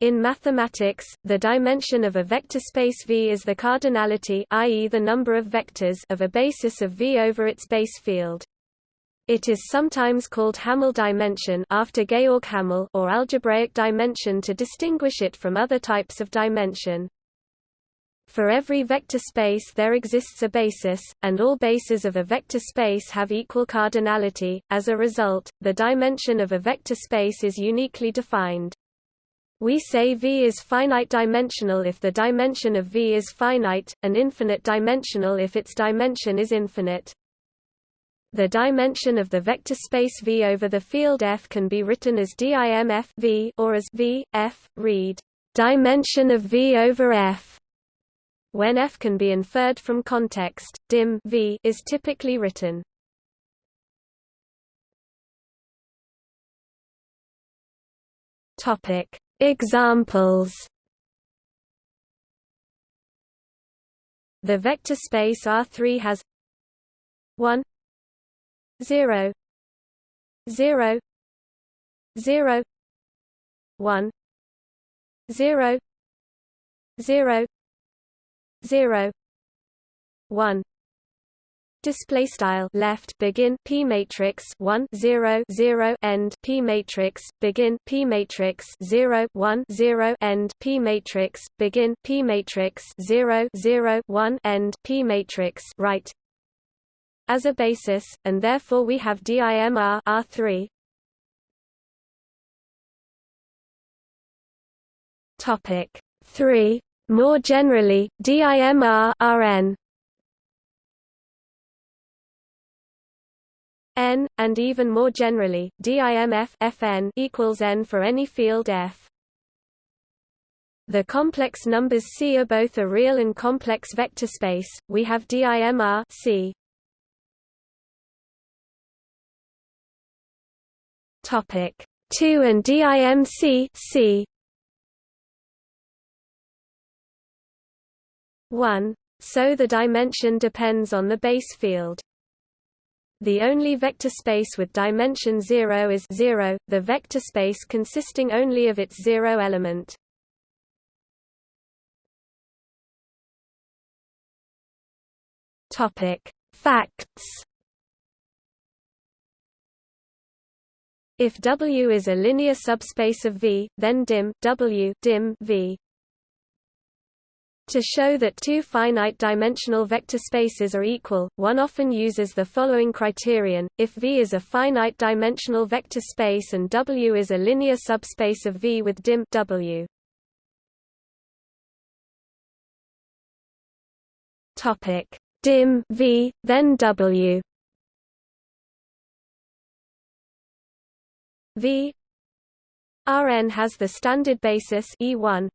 In mathematics, the dimension of a vector space V is the cardinality i.e. the number of vectors of a basis of V over its base field. It is sometimes called Hamel dimension after Georg Hamel or algebraic dimension to distinguish it from other types of dimension. For every vector space there exists a basis, and all bases of a vector space have equal cardinality. As a result, the dimension of a vector space is uniquely defined. We say V is finite dimensional if the dimension of V is finite, and infinite dimensional if its dimension is infinite. The dimension of the vector space V over the field F can be written as dim F v or as V, F, read dimension of V over F. When F can be inferred from context, dim v is typically written. Topic Examples. The vector space R3 has 1 0 0 0 1 0 0 0 1 display style left begin p matrix 1 0 0 end p matrix begin p matrix 0 1 0 end p matrix begin p matrix 0 0 1 end p matrix right. As a basis and therefore we have DIMR R3 topic 3 more generally DIMR Rn n, and even more generally, DIMF Fn equals n for any field F. The complex numbers C are both a real and complex vector space. We have DIMR C. Topic 2 and DIMC C. 1. So the dimension depends on the base field. The only vector space with dimension 0 is 0, the vector space consisting only of its zero element. Topic: Facts. If W is a linear subspace of V, then dim W dim V to show that two finite-dimensional vector spaces are equal, one often uses the following criterion, if V is a finite-dimensional vector space and W is a linear subspace of V with dim W. dim V, then W. V Rn has the standard basis E1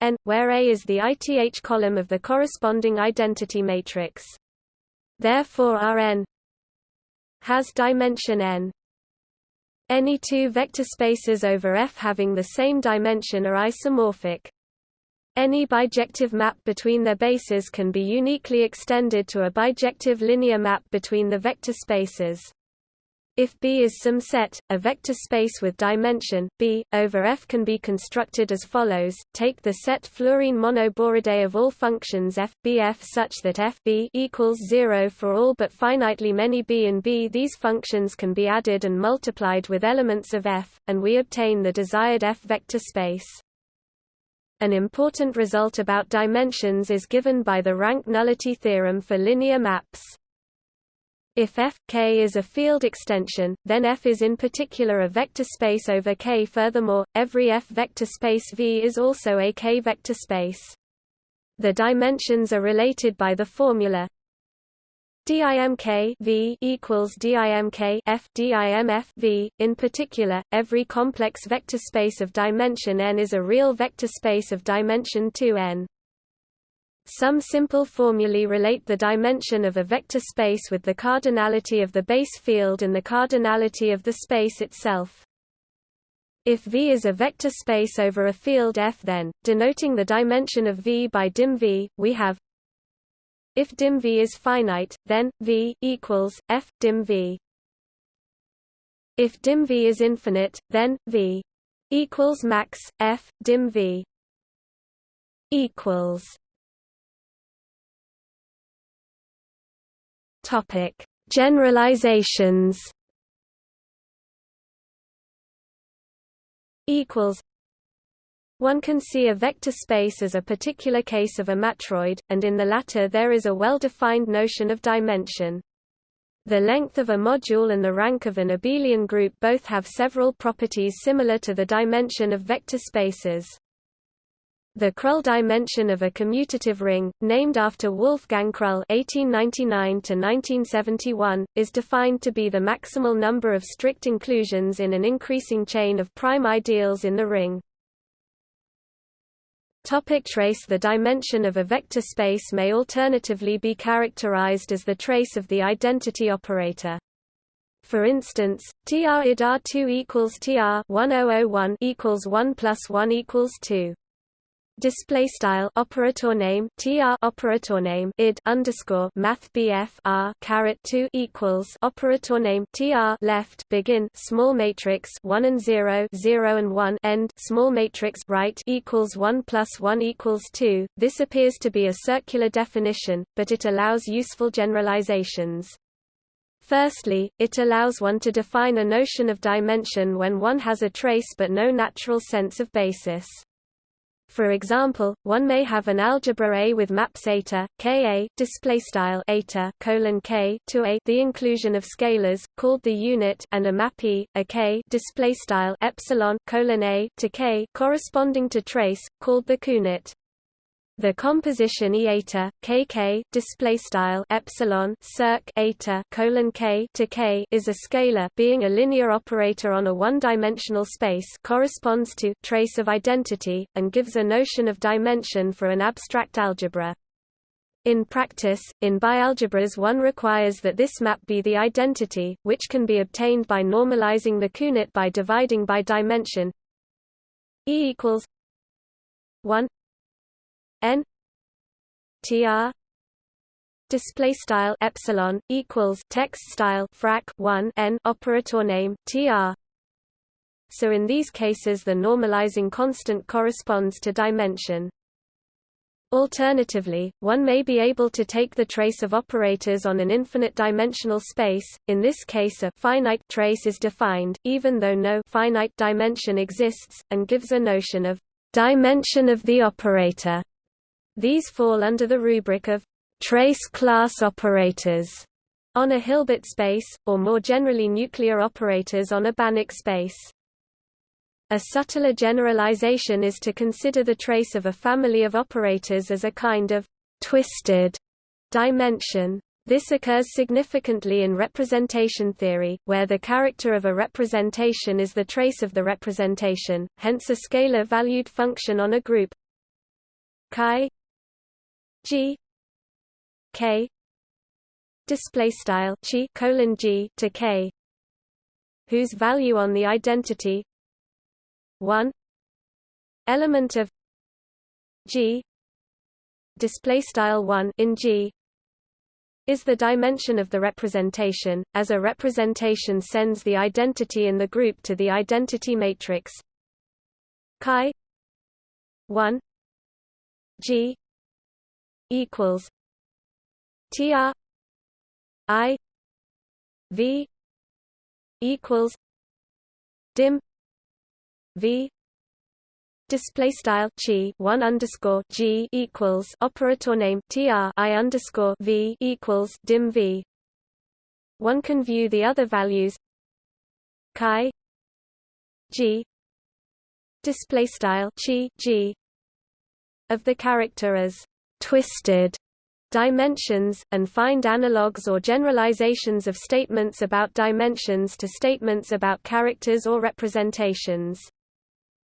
n, where A is the ith column of the corresponding identity matrix. Therefore Rn has dimension n. Any two vector spaces over F having the same dimension are isomorphic. Any bijective map between their bases can be uniquely extended to a bijective linear map between the vector spaces. If B is some set, a vector space with dimension B over F can be constructed as follows: Take the set fluorine monoboridae of all functions f bf such that f b equals zero for all but finitely many b and b. These functions can be added and multiplied with elements of f, and we obtain the desired f vector space. An important result about dimensions is given by the rank nullity theorem for linear maps. If F K is a field extension, then F is in particular a vector space over K. Furthermore, every F vector space V is also a K vector space. The dimensions are related by the formula DIMK V equals DIMK F DIMF V. In particular, every complex vector space of dimension n is a real vector space of dimension 2n. Some simple formulae relate the dimension of a vector space with the cardinality of the base field and the cardinality of the space itself. If V is a vector space over a field F then, denoting the dimension of V by dim V, we have if dim V is finite, then, V, equals, F, dim V. If dim V is infinite, then, V equals max f dim v equals topic generalizations equals one can see a vector space as a particular case of a matroid, and in the latter there is a well-defined notion of dimension. The length of a module and the rank of an abelian group both have several properties similar to the dimension of vector spaces. The Krull dimension of a commutative ring, named after Wolfgang Krull (1899–1971), is defined to be the maximal number of strict inclusions in an increasing chain of prime ideals in the ring. Topic trace The dimension of a vector space may alternatively be characterized as the trace of the identity operator. For instance, tr id r2 equals tr 1001 equals 1 plus 1 equals 2 display style operator name tr operator name id underscore math bf r caret 2 equals operator name tr left begin small matrix 1 and 0 0 and 1 end small matrix right equals 1 plus 1 equals 2 this appears to be a circular definition but it allows useful generalizations Firstly, it allows one to define a notion of dimension when one has a trace but no natural sense of basis. For example, one may have an algebra A with maps eta, Ka, display style eta, colon K to A, the inclusion of scalars called the unit, and a map E, a K, display style epsilon, colon A to K, corresponding to trace, called the counit. The composition e eta kk display style epsilon circ eta colon k to k is a scalar being a linear operator on a one-dimensional space corresponds to trace of identity and gives a notion of dimension for an abstract algebra. In practice, in bialgebras one requires that this map be the identity, which can be obtained by normalizing the counit by dividing by dimension E equals 1 n tr display style epsilon equals text style frac 1 n operator name tr so in these cases the normalizing constant corresponds to dimension Alternatively, one may be able to take the trace of operators on an infinite dimensional space, in this case a finite trace is defined, even though no finite dimension exists, and gives a notion of dimension of the operator. These fall under the rubric of trace class operators on a Hilbert space, or more generally nuclear operators on a Banach space. A subtler generalization is to consider the trace of a family of operators as a kind of twisted dimension. This occurs significantly in representation theory, where the character of a representation is the trace of the representation, hence a scalar-valued function on a group chi G. K. Display style chi colon G to K. Whose value on the identity? 1 element of G. Display style 1 in G. Is the dimension of the representation as a representation sends the identity in the group to the identity matrix. Chi. 1 G equals TR I V equals dim V display style chi 1 underscore G equals operator name TR I underscore V equals dim V. One can view the other values chi G display style chi G of the character as twisted dimensions, and find analogues or generalizations of statements about dimensions to statements about characters or representations.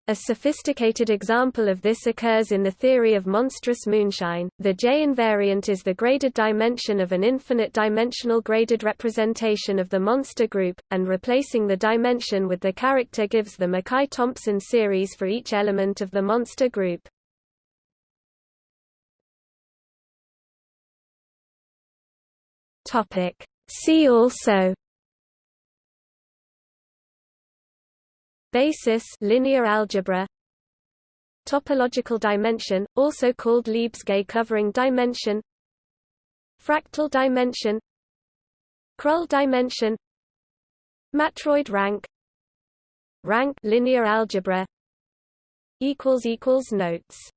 A sophisticated example of this occurs in the theory of monstrous moonshine. The J invariant is the graded dimension of an infinite dimensional graded representation of the monster group, and replacing the dimension with the character gives the McKay-Thompson series for each element of the monster group. Topic. See also basis linear algebra topological dimension also called Lebesgue covering dimension fractal dimension Krull dimension matroid rank rank linear algebra notes